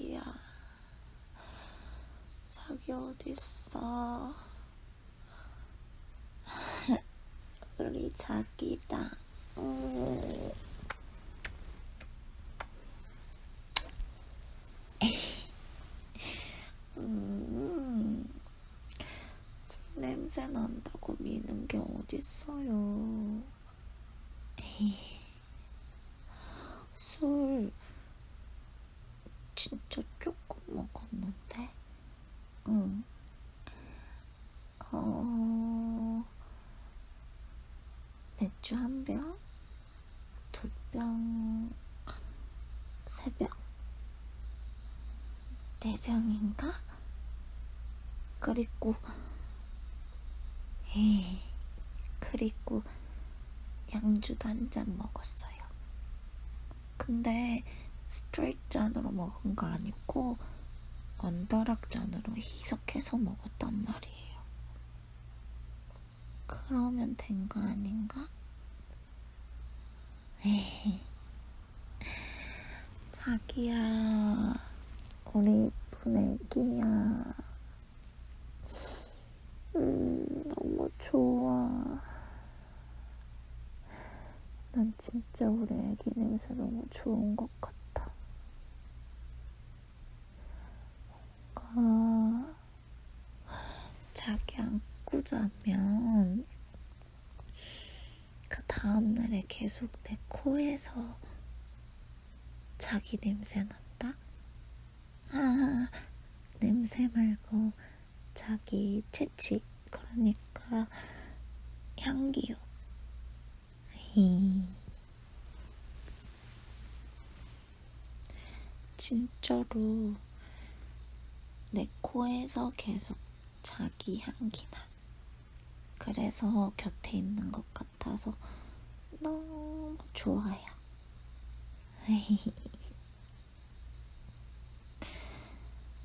자기야. 자기 어딨어? 우리 자기다. 음. 음. 술 냄새 난다고 미는 게 어딨어요. 술 진짜 조금 먹었는데, 응. 어, 맥주 한 병, 두 병, 세 병, 네 병인가? 그리고, 에이, 그리고 양주도 한 잔 먹었어요. 근데 스트레이트 잔으로 먹은 거 아니고 언더락 잔으로 희석해서 먹었단 말이에요. 그러면 된 거 아닌가? 에이. 자기야, 우리 이쁜 애기야. 음, 너무 좋아. 난 진짜 우리 애기 냄새 너무 좋은 것 같아. 뭔가 자기 안고 자면 그 다음날에 계속 내 코에서 자기 냄새 난다? 아, 냄새 말고 자기 채취. 그러니까 향기요. 히. 진짜로 내 코에서 계속 자기 향기 나. 그래서 곁에 있는 것 같아서 너무 좋아요.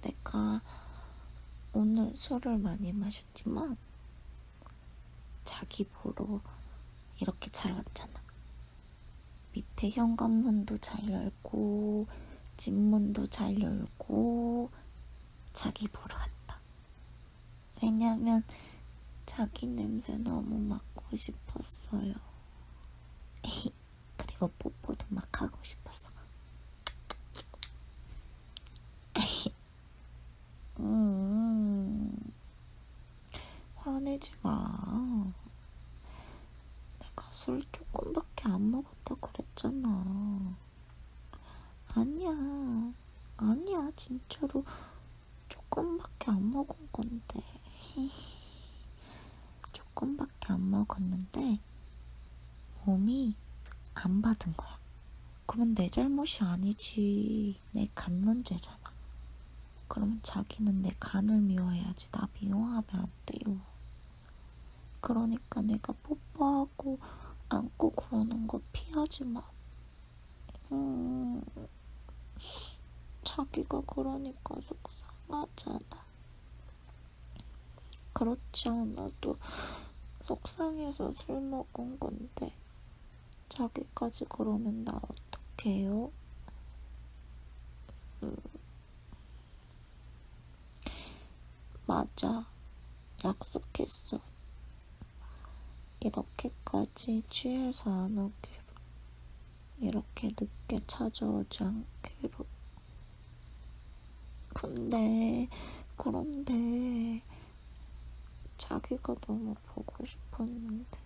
내가 오늘 술을 많이 마셨지만 자기 보러 이렇게 잘 왔잖아. 밑에 현관문도 잘 열고 집문도 잘 열고 자기 보러 왔다. 왜냐면 자기 냄새 너무 맡고 싶었어요. 그리고 뽀뽀도 막 하고 싶었어. 음, 화내지 마. 내가 술 조금밖에 안 먹었다 그랬잖아. 아니야. 아니야. 진짜로 조금밖에 안 먹은 건데. 조금밖에 안 먹었는데 몸이 안 받은 거야. 그러면 내 잘못이 아니지. 내 간 문제잖아. 그러면 자기는 내 간을 미워해야지. 나 미워하면 안 돼요. 그러니까 내가 뽀뽀하고 안고 그러는 거 피하지 마. 음, 자기가 그러니까 속상하잖아. 그렇지 않아도 속상해서 술 먹은 건데 자기까지 그러면 나 어떡해요? 음. 맞아. 약속했어. 이렇게까지 취해서 안 오기로. 이렇게 늦게 찾아오지 않기로. 근데, 그런데, 자기가 너무 보고 싶었는데.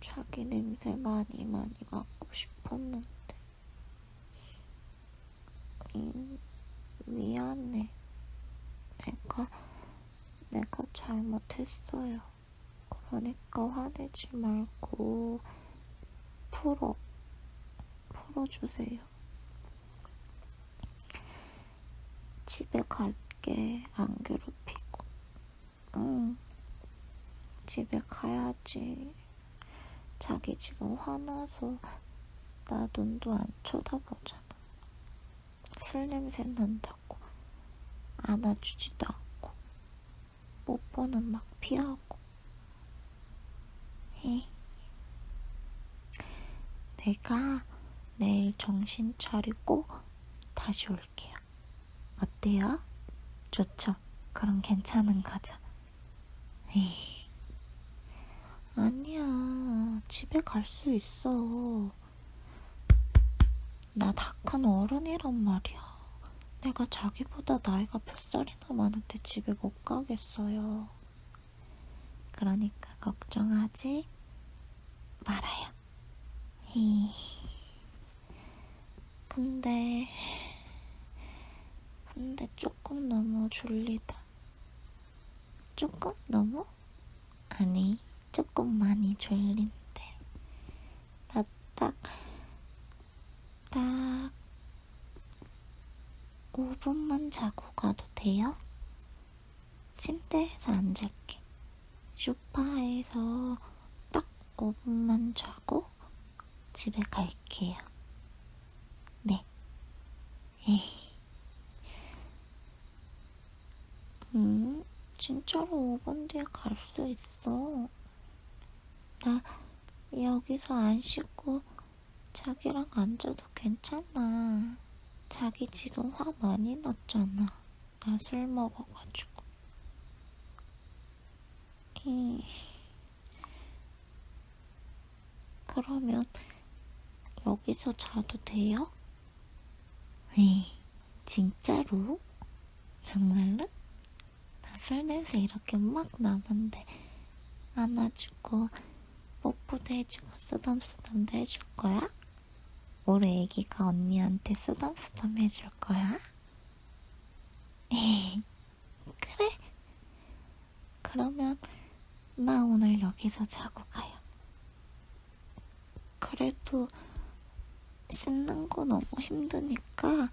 자기 냄새 많이 많이 맡고 싶었는데. 음, 미안해. 내가, 내가 잘못했어요. 그러니까 화내지 말고 풀어. 풀어주세요. 집에 갈게. 안 괴롭히고. 응. 집에 가야지. 자기 지금 화나서 나 눈도 안 쳐다보잖아. 술 냄새 난다고 안아주지도 않고 뽀뽀는 막 피하고 히. 내가 내일 정신 차리고 다시 올게요. 어때요? 좋죠? 그럼 괜찮은 거죠? 에이. 아니야. 집에 갈 수 있어. 나 다 큰 어른이란 말이야. 내가 자기보다 나이가 몇 살이나 많은데 집에 못 가겠어요. 그러니까 걱정하지 말아요. 히. 근데, 근데 조금 너무 졸리다. 조금 너무? 아니, 조금 많이 졸린데. 나 딱, 딱, 5분만 자고 가도 돼요? 침대에서 안 잘게. 소파에서 딱 5분만 자고 집에 갈게요. 네. 에이. 음, 진짜로 5분 뒤에 갈 수 있어. 나 여기서 안 씻고 자기랑 앉아도 괜찮아. 자기 지금 화 많이 났잖아. 나 술 먹어가지고. 이... 그러면 여기서 자도 돼요? 에이, 진짜로? 정말로? 나술 냄새 이렇게 막 나는데 안아주고 뽀뽀도 해주고 쓰담쓰담도 해줄 거야? 우리 애기가 언니한테 쓰담쓰담 해줄 거야? 그래. 그러면 나 오늘 여기서 자고 가요. 그래도 씻는 거 너무 힘드니까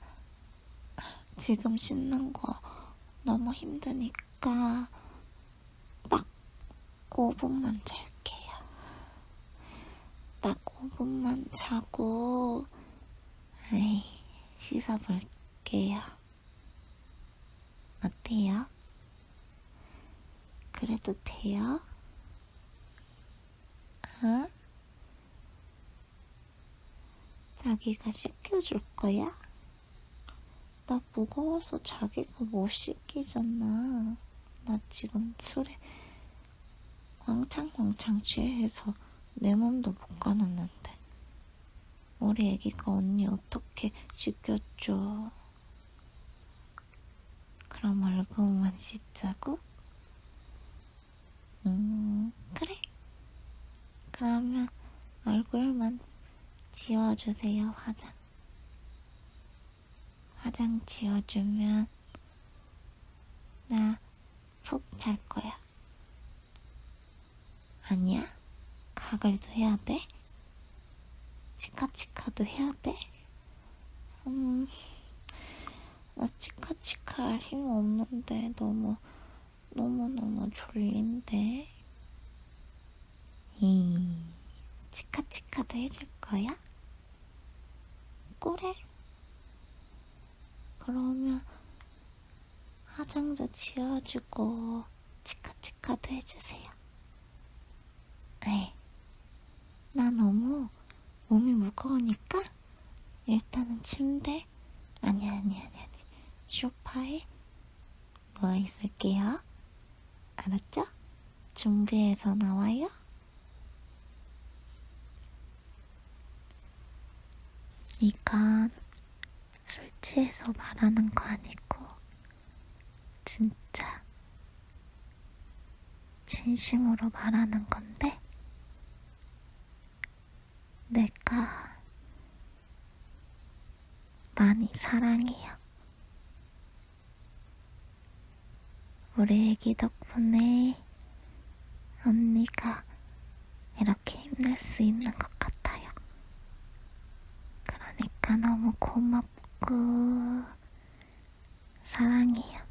지금 씻는 거 너무 힘드니까 딱 5분만 잘게요. 딱 5분만 자고 에이, 씻어볼게요. 어때요? 그래도 돼요? 어? 자기가 씻겨줄 거야? 나 무거워서 자기가 못 씻기잖아. 나 지금 술에 왕창왕창 취해서 내 몸도 못 가누는데. 우리 애기가 언니 어떻게 씻겨줘? 그럼 얼굴만 씻자고? 음, 그래. 그러면 얼굴만 지워주세요, 화장. 화장 지워주면 나 푹 잘 거야. 아니야? 가글도 해야 돼? 치카치카도 해야 돼? 음, 나 치카치카 할 힘 없는데 너무, 너무너무 졸린데. 이, 치카치카도 해줄 거야? 그래. 그러면 화장도 지워주고 치카치카도 해주세요. 에이, 나 너무 몸이 무거우니까 일단은 침대 아니 아니 아니 아니 소파에 누워 있을게요. 알았죠? 준비해서 나와요. 이건 술 취해서 말하는 거 아니고 진짜 진심으로 말하는 건데 내가 많이 사랑해요. 우리 애기 덕분에 언니가 이렇게 힘낼 수 있는 것 같아요. 그러니까 너무 고맙고 사랑해요.